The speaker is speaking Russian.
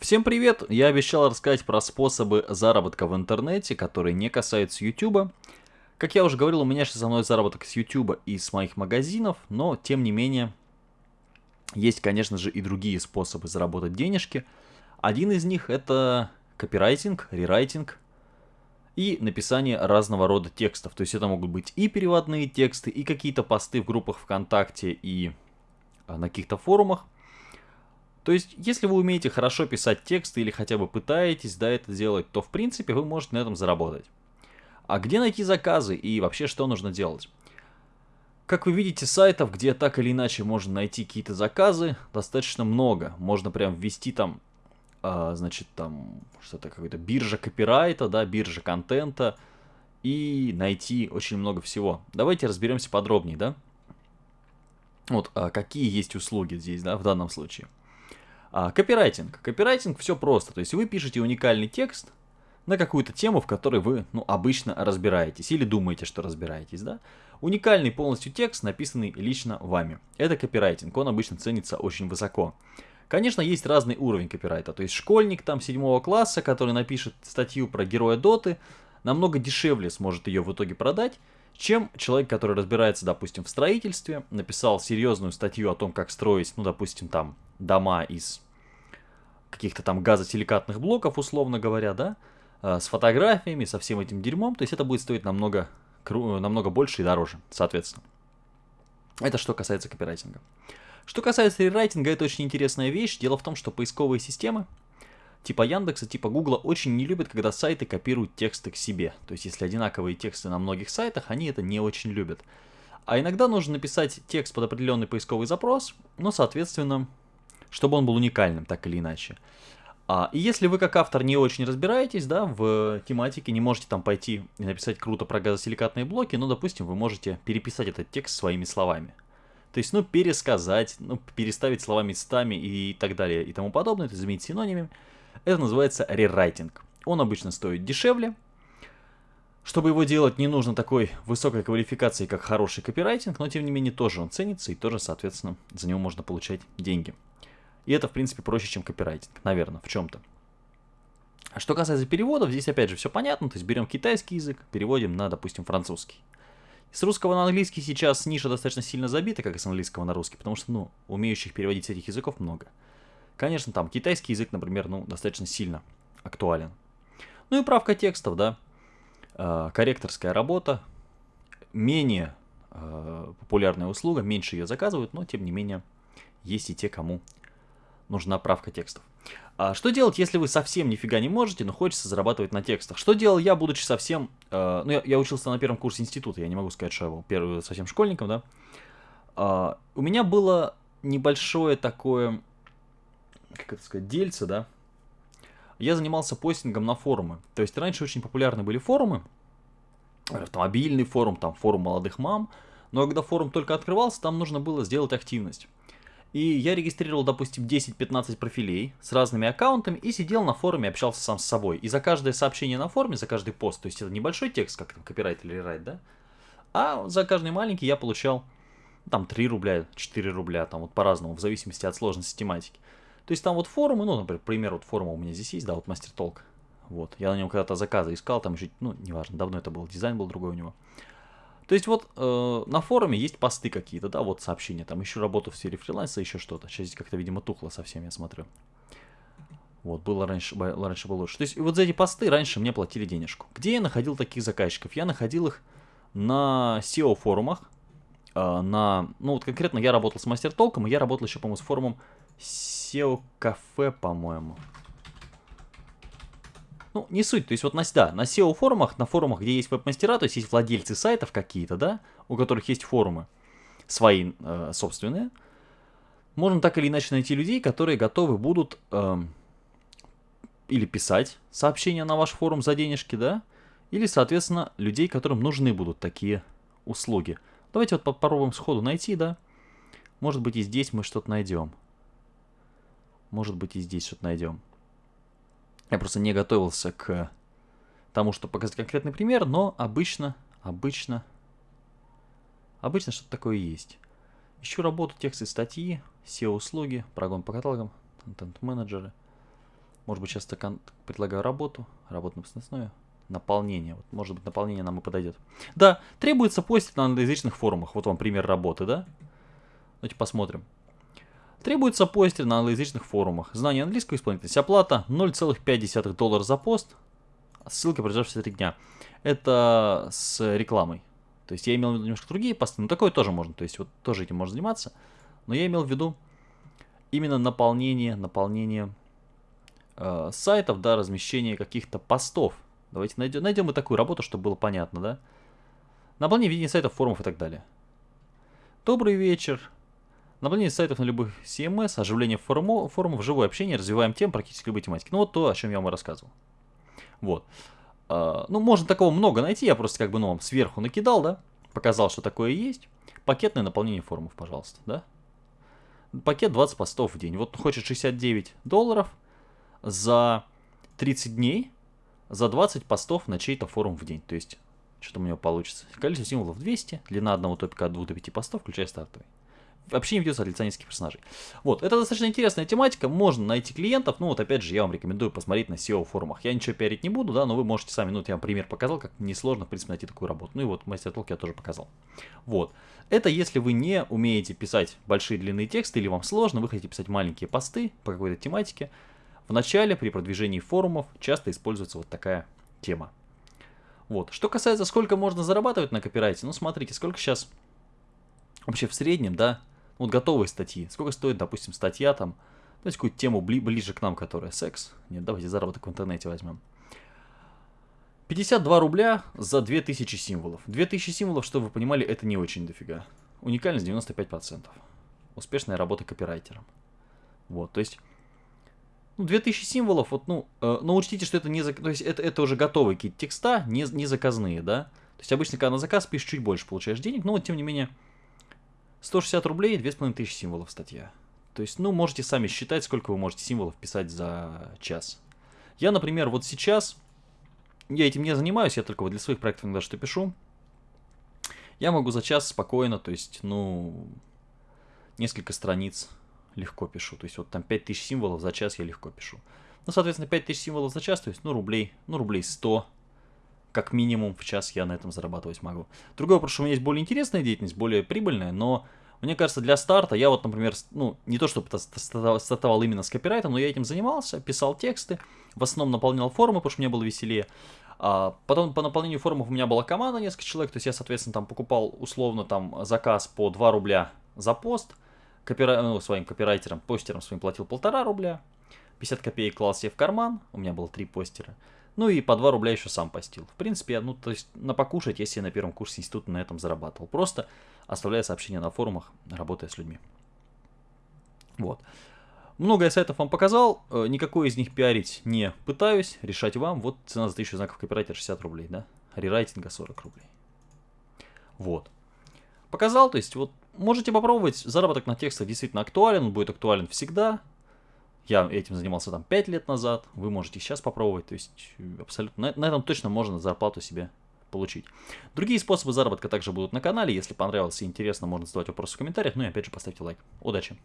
Всем привет! Я обещал рассказать про способы заработка в интернете, которые не касаются YouTube. Как я уже говорил, у меня сейчас основной заработок с YouTube и с моих магазинов, но тем не менее есть, конечно же, и другие способы заработать денежки. Один из них это копирайтинг, рерайтинг и написание разного рода текстов. То есть это могут быть и переводные тексты, и какие-то посты в группах ВКонтакте и а, на каких-то форумах. То есть, если вы умеете хорошо писать тексты или хотя бы пытаетесь да, это делать, то в принципе вы можете на этом заработать. А где найти заказы и вообще что нужно делать? Как вы видите, сайтов, где так или иначе можно найти какие-то заказы, достаточно много. Можно прям ввести там, э, значит, там что-то какой-то биржа копирайта, да, биржа контента и найти очень много всего. Давайте разберемся подробнее, да? Вот, а какие есть услуги здесь, да, в данном случае. А, копирайтинг. Копирайтинг все просто. То есть вы пишете уникальный текст на какую-то тему, в которой вы ну, обычно разбираетесь или думаете, что разбираетесь. Да? Уникальный полностью текст, написанный лично вами. Это копирайтинг. Он обычно ценится очень высоко. Конечно, есть разный уровень копирайта. То есть школьник там седьмого класса, который напишет статью про героя Доты, намного дешевле сможет ее в итоге продать, чем человек, который разбирается, допустим, в строительстве, написал серьезную статью о том, как строить, ну, допустим, там дома из каких-то там газосиликатных блоков, условно говоря, да, э, с фотографиями, со всем этим дерьмом, то есть это будет стоить намного, намного больше и дороже, соответственно. Это что касается копирайтинга. Что касается рерайтинга, это очень интересная вещь. Дело в том, что поисковые системы, типа Яндекса, типа Гугла, очень не любят, когда сайты копируют тексты к себе. То есть, если одинаковые тексты на многих сайтах, они это не очень любят. А иногда нужно написать текст под определенный поисковый запрос, но, соответственно, чтобы он был уникальным, так или иначе. А, и если вы как автор не очень разбираетесь да, в тематике, не можете там пойти и написать круто про газосиликатные блоки, ну, допустим, вы можете переписать этот текст своими словами. То есть, ну, пересказать, ну, переставить слова местами и так далее и тому подобное, то есть заменить синонимами. Это называется рерайтинг. Он обычно стоит дешевле. Чтобы его делать, не нужно такой высокой квалификации, как хороший копирайтинг, но тем не менее тоже он ценится и тоже, соответственно, за него можно получать деньги. И это, в принципе, проще, чем копирайтинг, наверное, в чем-то. А что касается переводов, здесь опять же все понятно. То есть берем китайский язык, переводим на, допустим, французский. С русского на английский сейчас ниша достаточно сильно забита, как и с английского на русский, потому что, ну, умеющих переводить с этих языков много. Конечно, там китайский язык, например, ну, достаточно сильно актуален. Ну и правка текстов, да. Э, корректорская работа. Менее э, популярная услуга, меньше ее заказывают, но тем не менее есть и те, кому нужна правка текстов. А что делать, если вы совсем нифига не можете, но хочется зарабатывать на текстах? Что делал я, будучи совсем... Э, ну, я, я учился на первом курсе института, я не могу сказать, что я был первым совсем школьником, да. А, у меня было небольшое такое, как это сказать, дельце, да. Я занимался постингом на форумы. То есть раньше очень популярны были форумы, автомобильный форум, там форум молодых мам, но когда форум только открывался, там нужно было сделать активность. И я регистрировал, допустим, 10-15 профилей с разными аккаунтами и сидел на форуме, общался сам с собой. И за каждое сообщение на форуме, за каждый пост, то есть это небольшой текст, как там копирайт или райт, да? А за каждый маленький я получал там 3 рубля, 4 рубля, там вот по-разному, в зависимости от сложности тематики. То есть там вот форумы, ну, например, пример вот форума у меня здесь есть, да, вот Мастер Толк. Вот, я на нем когда-то заказы искал, там еще, ну, неважно, давно это был, дизайн был другой у него. То есть вот э, на форуме есть посты какие-то, да, вот сообщения, там еще работу в сфере фриланса, еще что-то. Сейчас здесь как-то, видимо, тухло совсем, я смотрю. Вот, было раньше, раньше было лучше. То есть вот за эти посты раньше мне платили денежку. Где я находил таких заказчиков? Я находил их на SEO-форумах, э, на, ну вот конкретно я работал с Мастер Толком, и я работал еще, по-моему, с форумом SEO-кафе, по-моему. Ну, не суть, то есть вот на, да, на SEO-форумах, на форумах, где есть веб-мастера, то есть есть владельцы сайтов какие-то, да, у которых есть форумы свои э, собственные, можно так или иначе найти людей, которые готовы будут э, или писать сообщения на ваш форум за денежки, да, или, соответственно, людей, которым нужны будут такие услуги. Давайте вот попробуем сходу найти, да. Может быть и здесь мы что-то найдем. Может быть и здесь что-то найдем. Я просто не готовился к тому, чтобы показать конкретный пример, но обычно, обычно, обычно что-то такое есть. Ищу работу, тексты, статьи, SEO-услуги, прогон по каталогам, контент-менеджеры. Может быть, я предлагаю работу, работу на основе, наполнение. Вот, может быть, наполнение нам и подойдет. Да, требуется постить на англоязычных форумах. Вот вам пример работы, да? Давайте посмотрим. Требуется постер на англоязычных форумах. Знание английского исполнительность. Оплата 0,5 доллара за пост. Ссылка продержавшаяся 3 дня. Это с рекламой. То есть я имел в виду немножко другие посты, но такое тоже можно. То есть вот тоже этим можно заниматься. Но я имел в виду именно наполнение, наполнение э, сайтов, да, размещение каких-то постов. Давайте найдем, найдем и такую работу, чтобы было понятно, да. Наполнение видения сайтов, форумов и так далее. Добрый вечер. Наполнение сайтов на любых CMS, оживление форумов, форумов, живое общение, развиваем тем практически любой тематики. Ну вот то, о чем я вам рассказывал. Вот. А, ну, можно такого много найти, я просто как бы, ну, вам сверху накидал, да, показал, что такое есть. Пакетное наполнение форумов, пожалуйста, да. Пакет 20 постов в день. Вот хочет 69 долларов за 30 дней, за 20 постов на чей-то форум в день. То есть, что у него получится. Количество символов 200, длина одного топика от 2 до 5 постов, включая стартовый вообще не ведется от лица нескольких персонажей. Вот, это достаточно интересная тематика, можно найти клиентов, ну вот опять же, я вам рекомендую посмотреть на SEO форумах. Я ничего пиарить не буду, да, но вы можете сами, ну вот я вам пример показал, как несложно, в принципе, найти такую работу. Ну и вот мастер толк я тоже показал. Вот, это если вы не умеете писать большие длинные тексты, или вам сложно, вы хотите писать маленькие посты по какой-то тематике, в начале при продвижении форумов часто используется вот такая тема. Вот, что касается, сколько можно зарабатывать на копирайте, ну смотрите, сколько сейчас вообще в среднем, да, вот готовые статьи. Сколько стоит, допустим, статья там, давайте какую-то тему бли ближе к нам, которая секс. Нет, давайте заработок в интернете возьмем. 52 рубля за 2000 символов. 2000 символов, чтобы вы понимали, это не очень дофига. Уникальность 95%. Успешная работа копирайтером. Вот, то есть... Ну, 2000 символов, вот, ну, э, но учтите, что это не... То есть это, это уже готовые какие-то текста, не, не заказные, да? То есть обычно, когда на заказ пишешь, чуть больше получаешь денег, но вот, тем не менее, 160 рублей, 2500 символов статья. То есть, ну, можете сами считать, сколько вы можете символов писать за час. Я, например, вот сейчас, я этим не занимаюсь, я только вот для своих проектов иногда что пишу. Я могу за час спокойно, то есть, ну, несколько страниц легко пишу. То есть, вот там 5000 символов за час я легко пишу. Ну, соответственно, 5000 символов за час, то есть, ну, рублей, ну, рублей 100 как минимум в час я на этом зарабатывать могу. Другой вопрос, что у меня есть более интересная деятельность, более прибыльная, но мне кажется, для старта я вот, например, ну, не то чтобы стартовал именно с копирайтом, но я этим занимался, писал тексты, в основном наполнял форумы, потому что мне было веселее. А потом по наполнению форумов у меня была команда, несколько человек, то есть я, соответственно, там покупал условно там заказ по 2 рубля за пост, копира... ну, своим копирайтерам, постерам своим платил полтора рубля, 50 копеек клал себе в карман, у меня было три постера. Ну и по 2 рубля еще сам постил. В принципе, ну, то есть на покушать я себе на первом курсе института на этом зарабатывал. Просто оставляя сообщения на форумах, работая с людьми. Вот. Много я сайтов вам показал, э, никакой из них пиарить не пытаюсь, решать вам. Вот цена за 1000 знаков копирайтера 60 рублей, да? Рерайтинга 40 рублей. Вот. Показал, то есть вот можете попробовать, заработок на текстах действительно актуален, он будет актуален всегда. Я этим занимался там 5 лет назад, вы можете сейчас попробовать, то есть абсолютно, на, на этом точно можно зарплату себе получить. Другие способы заработка также будут на канале, если понравилось и интересно, можно задавать вопросы в комментариях, ну и опять же поставьте лайк. Удачи!